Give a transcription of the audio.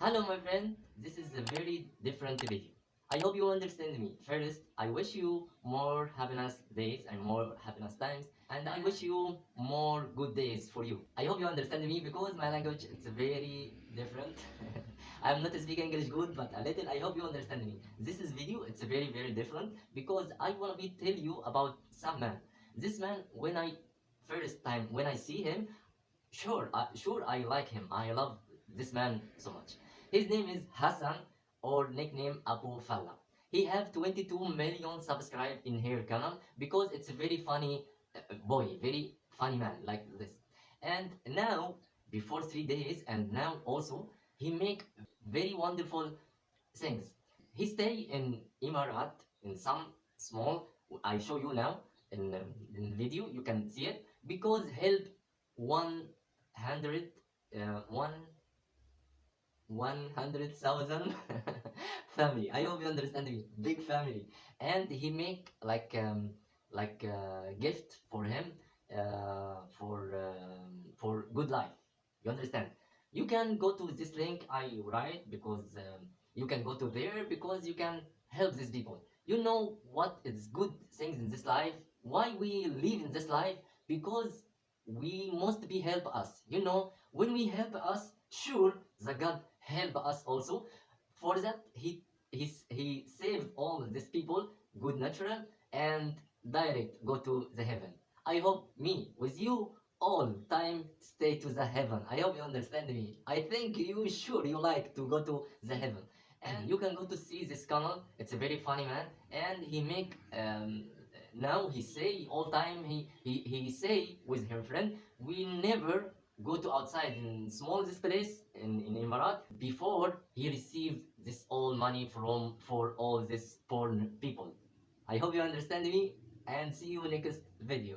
Hello, my friend. This is a very different video. I hope you understand me. First, I wish you more happiness days and more happiness times, and I wish you more good days for you. I hope you understand me because my language it's very different. I am not speaking English good, but a little. I hope you understand me. This is video. It's very very different because I wanna be tell you about some man. This man, when I first time when I see him, sure, uh, sure I like him. I love this man so much. His name is Hassan or nickname Abu Falla. He have 22 million subscribed in her channel because it's a very funny uh, boy, very funny man like this. And now, before three days, and now also, he make very wonderful things. He stay in Emirat in some small. I show you now in, in video. You can see it because help 100 uh, one 100,000 family. I hope you understand me. Big family. And he make like um, like uh, gift for him uh, for um, for good life. You understand? You can go to this link I write because um, you can go to there because you can help these people. You know what is good things in this life? Why we live in this life? Because we must be help us. You know, when we help us, sure, the God help us also. For that, he he he save all these people, good natural and direct go to the heaven. I hope me with you all time stay to the heaven. I hope you understand me. I think you sure you like to go to the heaven. And you can go to see this channel. It's a very funny man, and he make um, now he say all time he, he he say with her friend we never go to outside in small this place in, in Emirat before he received this all money from for all this poor people. I hope you understand me and see you in next video.